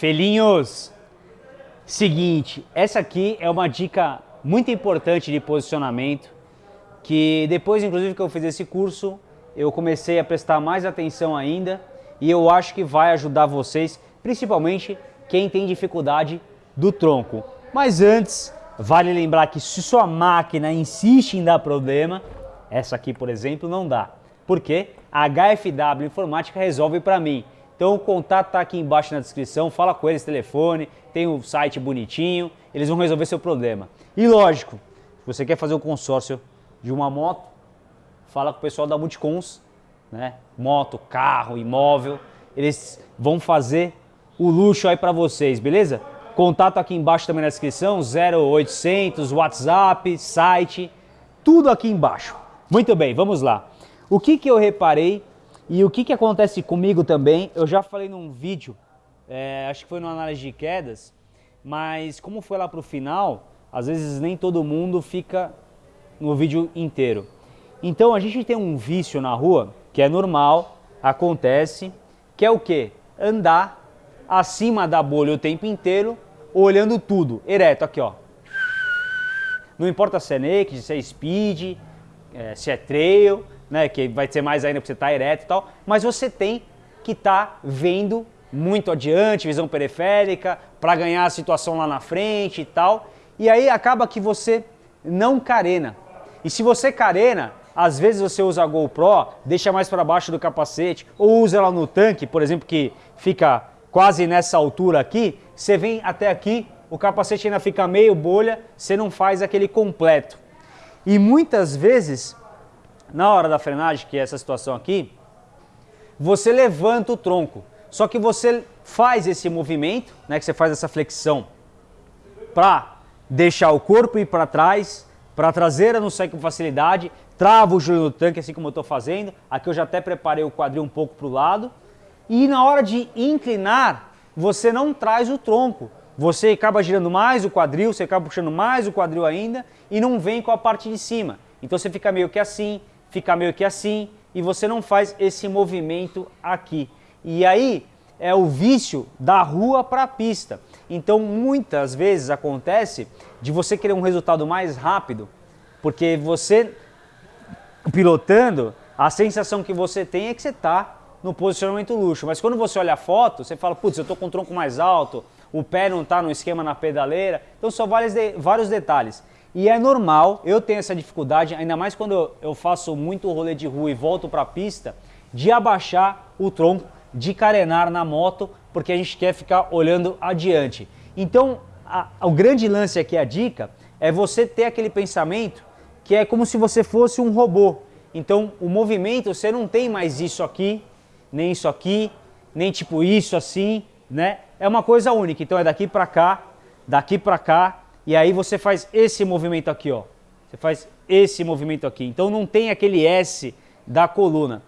Felinhos, seguinte, essa aqui é uma dica muito importante de posicionamento, que depois inclusive que eu fiz esse curso, eu comecei a prestar mais atenção ainda e eu acho que vai ajudar vocês, principalmente quem tem dificuldade do tronco. Mas antes, vale lembrar que se sua máquina insiste em dar problema, essa aqui por exemplo não dá. Por quê? A HFW Informática resolve para mim. Então o contato está aqui embaixo na descrição, fala com eles, telefone, tem o um site bonitinho, eles vão resolver seu problema. E lógico, se você quer fazer o um consórcio de uma moto, fala com o pessoal da Multicons, né? Moto, carro, imóvel, eles vão fazer o luxo aí para vocês, beleza? Contato aqui embaixo também na descrição, 0800, WhatsApp, site, tudo aqui embaixo. Muito bem, vamos lá. O que, que eu reparei e o que, que acontece comigo também, eu já falei num vídeo, é, acho que foi no análise de quedas, mas como foi lá para o final, às vezes nem todo mundo fica no vídeo inteiro. Então a gente tem um vício na rua, que é normal, acontece, que é o que? Andar acima da bolha o tempo inteiro, olhando tudo, ereto, aqui ó. Não importa se é naked, se é speed, é, se é trail, né, que vai ser mais ainda porque você está ereto e tal, mas você tem que estar tá vendo muito adiante, visão periférica, para ganhar a situação lá na frente e tal. E aí acaba que você não carena. E se você carena, às vezes você usa a GoPro, deixa mais para baixo do capacete, ou usa ela no tanque, por exemplo, que fica quase nessa altura aqui, você vem até aqui, o capacete ainda fica meio bolha, você não faz aquele completo. E muitas vezes na hora da frenagem, que é essa situação aqui, você levanta o tronco. Só que você faz esse movimento, né, que você faz essa flexão para deixar o corpo ir para trás, para a traseira não sair com facilidade, trava o joelho no tanque, assim como eu estou fazendo. Aqui eu já até preparei o quadril um pouco para o lado. E na hora de inclinar, você não traz o tronco. Você acaba girando mais o quadril, você acaba puxando mais o quadril ainda e não vem com a parte de cima. Então você fica meio que assim, fica meio que assim e você não faz esse movimento aqui. E aí é o vício da rua para a pista. Então muitas vezes acontece de você querer um resultado mais rápido, porque você pilotando, a sensação que você tem é que você está no posicionamento luxo. Mas quando você olha a foto, você fala, putz, eu estou com o tronco mais alto, o pé não está no esquema na pedaleira. Então são vários, de, vários detalhes. E é normal, eu tenho essa dificuldade, ainda mais quando eu faço muito rolê de rua e volto para a pista, de abaixar o tronco, de carenar na moto, porque a gente quer ficar olhando adiante. Então, a, o grande lance aqui, a dica, é você ter aquele pensamento que é como se você fosse um robô. Então, o movimento, você não tem mais isso aqui, nem isso aqui, nem tipo isso assim, né? É uma coisa única. Então, é daqui para cá, daqui para cá, e aí você faz esse movimento aqui, ó. Você faz esse movimento aqui. Então não tem aquele S da coluna.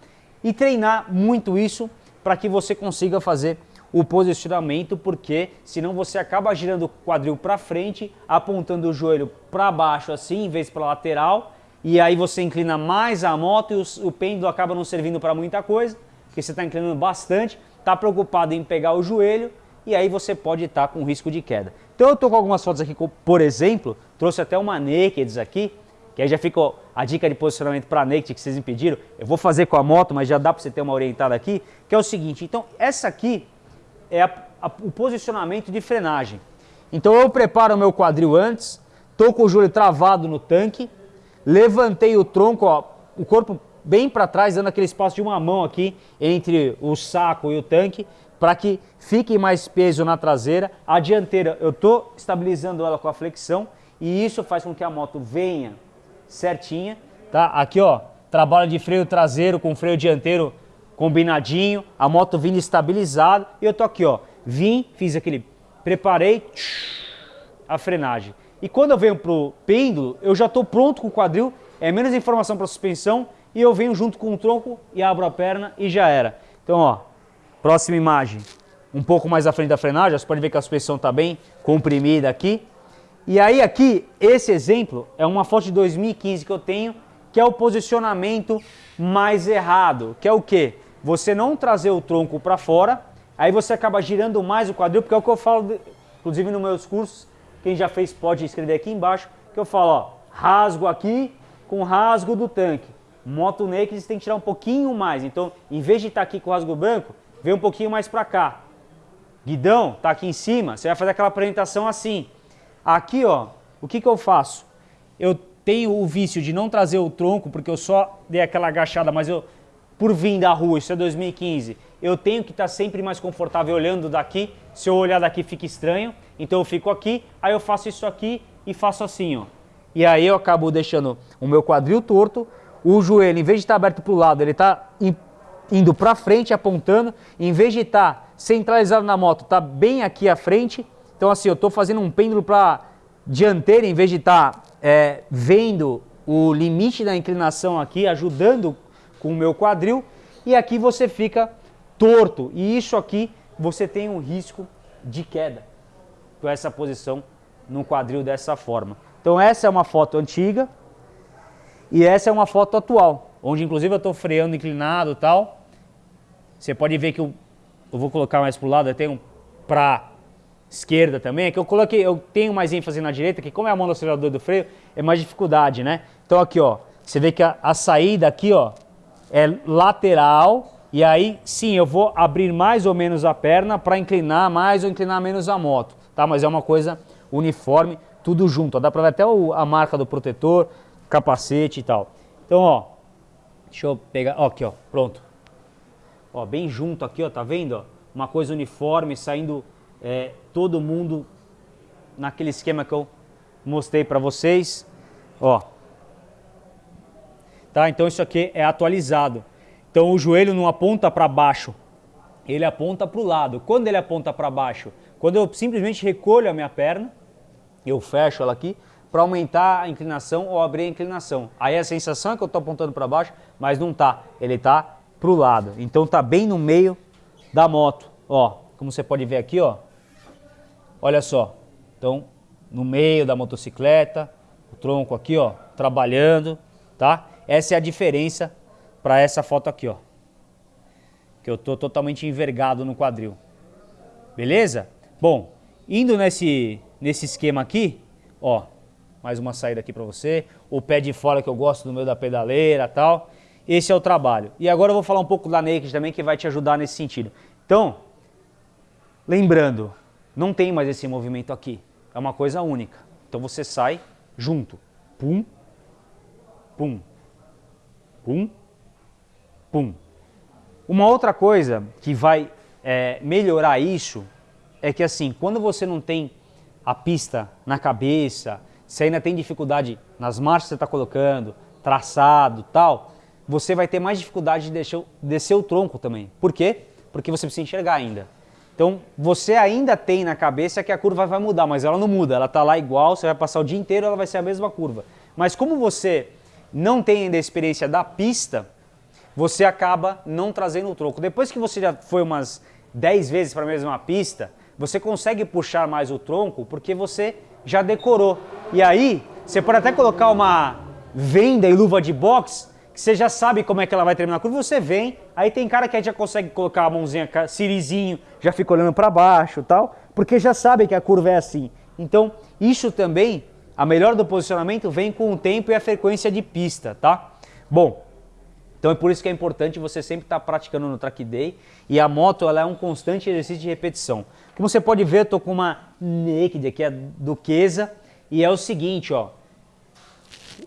E treinar muito isso para que você consiga fazer o posicionamento, porque senão você acaba girando o quadril para frente, apontando o joelho para baixo assim, em vez para lateral, e aí você inclina mais a moto e o, o pêndulo acaba não servindo para muita coisa, porque você está inclinando bastante, está preocupado em pegar o joelho, e aí você pode estar tá com risco de queda. Então eu estou com algumas fotos aqui, por exemplo, trouxe até uma Naked aqui, que aí já fica a dica de posicionamento para Naked que vocês me pediram. Eu vou fazer com a moto, mas já dá para você ter uma orientada aqui, que é o seguinte, então essa aqui é a, a, o posicionamento de frenagem. Então eu preparo o meu quadril antes, estou com o joelho travado no tanque, levantei o tronco, ó, o corpo bem para trás, dando aquele espaço de uma mão aqui entre o saco e o tanque, para que fique mais peso na traseira. A dianteira eu estou estabilizando ela com a flexão e isso faz com que a moto venha certinha. Tá? Aqui ó, trabalho de freio traseiro com freio dianteiro combinadinho, a moto vindo estabilizada e eu tô aqui ó, vim, fiz aquele, preparei a frenagem. E quando eu venho pro pêndulo, eu já estou pronto com o quadril, é menos informação para suspensão e eu venho junto com o tronco e abro a perna e já era. Então ó, Próxima imagem, um pouco mais à frente da frenagem, você pode ver que a suspensão está bem comprimida aqui. E aí aqui, esse exemplo é uma foto de 2015 que eu tenho, que é o posicionamento mais errado, que é o quê? Você não trazer o tronco para fora Aí você acaba girando mais o quadril, porque é o que eu falo, inclusive nos meus cursos, quem já fez pode escrever aqui embaixo, que eu falo, ó, rasgo aqui com rasgo do tanque. Moto naked você tem que tirar um pouquinho mais. Então, em vez de estar tá aqui com o rasgo branco, vem um pouquinho mais para cá. Guidão tá aqui em cima, você vai fazer aquela apresentação assim. Aqui, ó, o que que eu faço? Eu tenho o vício de não trazer o tronco, porque eu só dei aquela agachada, mas eu, por vir da rua, isso é 2015, eu tenho que estar tá sempre mais confortável olhando daqui. Se eu olhar daqui fica estranho, então eu fico aqui, aí eu faço isso aqui e faço assim, ó. E aí eu acabo deixando o meu quadril torto, o joelho, em vez de estar aberto para o lado, ele está indo para frente, apontando, em vez de estar centralizado na moto, está bem aqui à frente. Então assim, eu estou fazendo um pêndulo para dianteira, em vez de estar é, vendo o limite da inclinação aqui, ajudando com o meu quadril. E aqui você fica torto. E isso aqui você tem um risco de queda com essa posição no quadril dessa forma. Então essa é uma foto antiga e essa é uma foto atual, onde inclusive eu estou freando inclinado e tal. Você pode ver que eu, eu vou colocar mais para o lado, eu tenho para esquerda também, é que eu coloquei, eu tenho mais ênfase na direita, que como é a mão do acelerador do freio, é mais dificuldade, né? Então aqui, ó, você vê que a, a saída aqui, ó, é lateral, e aí sim, eu vou abrir mais ou menos a perna para inclinar mais ou inclinar menos a moto, tá? Mas é uma coisa uniforme, tudo junto. Ó. Dá para ver até o, a marca do protetor, capacete e tal. Então, ó, deixa eu pegar, ó, aqui, ó, pronto. Ó, bem junto aqui, ó, tá vendo? Ó? Uma coisa uniforme, saindo é, todo mundo naquele esquema que eu mostrei para vocês. Ó. Tá? Então isso aqui é atualizado. Então o joelho não aponta para baixo, ele aponta para o lado. Quando ele aponta para baixo? Quando eu simplesmente recolho a minha perna, eu fecho ela aqui, para aumentar a inclinação ou abrir a inclinação. Aí a sensação é que eu estou apontando para baixo, mas não está. Ele está para o lado. Então está bem no meio da moto. Ó, como você pode ver aqui, ó. Olha só. Então, no meio da motocicleta, o tronco aqui, ó, trabalhando, tá? Essa é a diferença para essa foto aqui, ó. Que eu tô totalmente envergado no quadril. Beleza? Bom, indo nesse nesse esquema aqui, ó, mais uma saída aqui para você, o pé de fora que eu gosto no meio da pedaleira tal. Esse é o trabalho. E agora eu vou falar um pouco da Naked também que vai te ajudar nesse sentido. Então, lembrando, não tem mais esse movimento aqui. É uma coisa única. Então você sai junto. Pum, pum, pum, pum. Uma outra coisa que vai é, melhorar isso é que assim, quando você não tem a pista na cabeça, se ainda tem dificuldade nas marchas que você está colocando, traçado tal, você vai ter mais dificuldade de descer, descer o tronco também. Por quê? Porque você precisa enxergar ainda. Então, você ainda tem na cabeça que a curva vai mudar, mas ela não muda, ela está lá igual, você vai passar o dia inteiro, ela vai ser a mesma curva. Mas como você não tem ainda a experiência da pista, você acaba não trazendo o tronco. Depois que você já foi umas 10 vezes para a mesma pista, você consegue puxar mais o tronco porque você já decorou. E aí, você pode até colocar uma venda e luva de boxe, que você já sabe como é que ela vai terminar a curva, você vem, aí tem cara que já consegue colocar a mãozinha, sirizinho, já fica olhando para baixo tal, porque já sabe que a curva é assim. Então, isso também, a melhor do posicionamento vem com o tempo e a frequência de pista, tá? Bom, então é por isso que é importante você sempre estar tá praticando no track day e a moto ela é um constante exercício de repetição. Como você pode ver, eu tô com uma Naked aqui, a Duquesa, e é o seguinte, ó.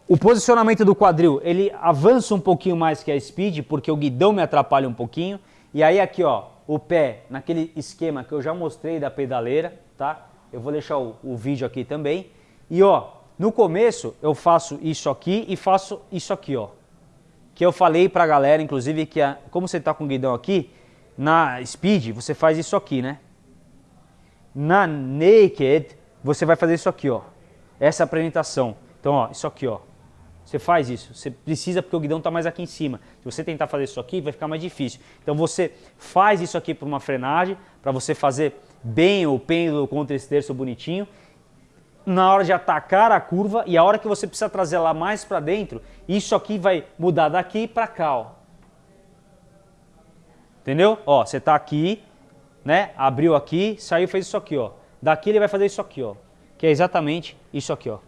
O posicionamento do quadril, ele avança um pouquinho mais que a Speed, porque o guidão me atrapalha um pouquinho. E aí aqui, ó, o pé, naquele esquema que eu já mostrei da pedaleira, tá? Eu vou deixar o, o vídeo aqui também. E ó, no começo eu faço isso aqui e faço isso aqui, ó. Que eu falei pra galera, inclusive, que a, como você tá com o guidão aqui, na Speed você faz isso aqui, né? Na Naked, você vai fazer isso aqui, ó. Essa apresentação. Então, ó, isso aqui, ó. Você faz isso. Você precisa porque o guidão está mais aqui em cima. Se você tentar fazer isso aqui, vai ficar mais difícil. Então, você faz isso aqui para uma frenagem, para você fazer bem o pêndulo contra esse terço bonitinho. Na hora de atacar a curva e a hora que você precisa trazer ela mais para dentro, isso aqui vai mudar daqui para cá, ó. Entendeu? Ó, você está aqui, né? Abriu aqui, saiu fez isso aqui, ó. Daqui ele vai fazer isso aqui, ó. Que é exatamente isso aqui, ó.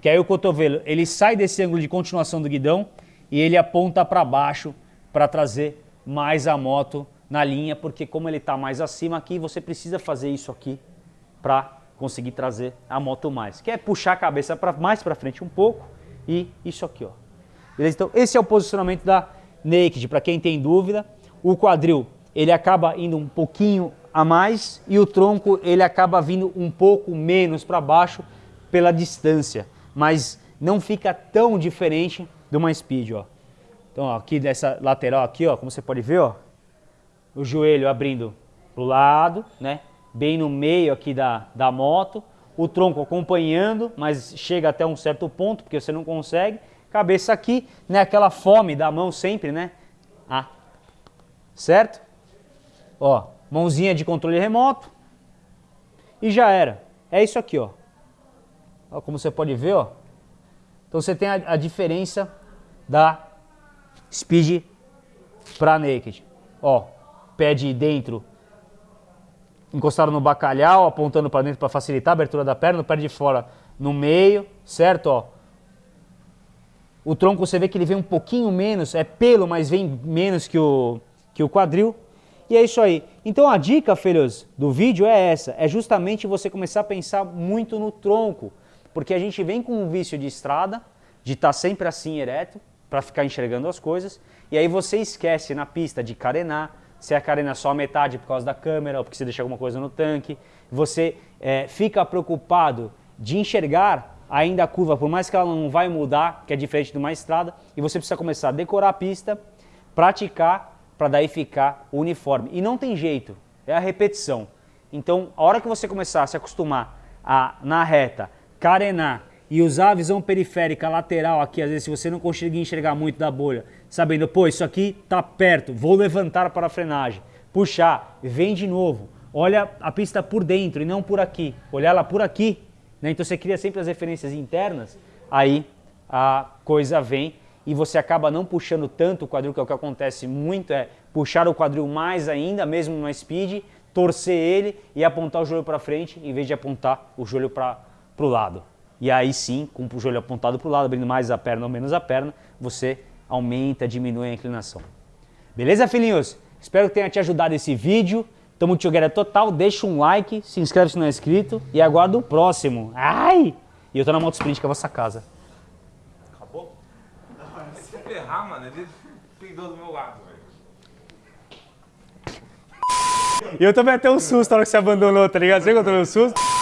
Que aí o cotovelo, ele sai desse ângulo de continuação do guidão e ele aponta para baixo para trazer mais a moto na linha, porque como ele está mais acima aqui, você precisa fazer isso aqui para conseguir trazer a moto mais. Que é puxar a cabeça pra, mais para frente um pouco e isso aqui, ó. Beleza? Então esse é o posicionamento da Naked, para quem tem dúvida. O quadril, ele acaba indo um pouquinho a mais e o tronco, ele acaba vindo um pouco menos para baixo pela distância, mas não fica tão diferente de uma Speed, ó. Então, ó, aqui dessa lateral aqui, ó, como você pode ver, ó, o joelho abrindo para o lado, né? Bem no meio aqui da, da moto, o tronco acompanhando, mas chega até um certo ponto, porque você não consegue. Cabeça aqui, né? Aquela fome da mão sempre, né? Ah, certo? Ó, mãozinha de controle remoto e já era. É isso aqui, ó. ó como você pode ver, ó. Então você tem a, a diferença da Speed para Naked. Ó, pé de dentro encostado no bacalhau, apontando para dentro para facilitar a abertura da perna, o pé de fora no meio, certo? Ó. O tronco você vê que ele vem um pouquinho menos, é pelo, mas vem menos que o, que o quadril. E é isso aí. Então a dica, filhos, do vídeo é essa, é justamente você começar a pensar muito no tronco, porque a gente vem com um vício de estrada, de estar tá sempre assim ereto, para ficar enxergando as coisas, e aí você esquece na pista de carenar, se a carena só a metade por causa da câmera ou porque você deixa alguma coisa no tanque. Você é, fica preocupado de enxergar ainda a curva, por mais que ela não vai mudar, que é diferente de uma estrada, e você precisa começar a decorar a pista, praticar, para daí ficar uniforme. E não tem jeito, é a repetição. Então, a hora que você começar a se acostumar a, na reta, carenar, e usar a visão periférica lateral aqui, às vezes se você não conseguir enxergar muito da bolha, sabendo, pô, isso aqui tá perto, vou levantar para a frenagem, puxar, vem de novo, olha a pista por dentro e não por aqui, olhar ela por aqui, né? então você cria sempre as referências internas, aí a coisa vem e você acaba não puxando tanto o quadril, que é o que acontece muito, é puxar o quadril mais ainda, mesmo numa speed, torcer ele e apontar o joelho para frente, em vez de apontar o joelho para o lado. E aí sim, com o joelho apontado para o lado, abrindo mais a perna ou menos a perna, você aumenta, diminui a inclinação. Beleza, filhinhos? Espero que tenha te ajudado esse vídeo. Tamo together total. Deixa um like, se inscreve se não é inscrito e aguardo o próximo. Ai! E eu tô na moto sprint que é a vossa casa. Acabou? Se ferrar, mano, ele peidou do meu lado, velho. E eu também até um susto na hora que você abandonou, tá ligado? Você tomei um susto?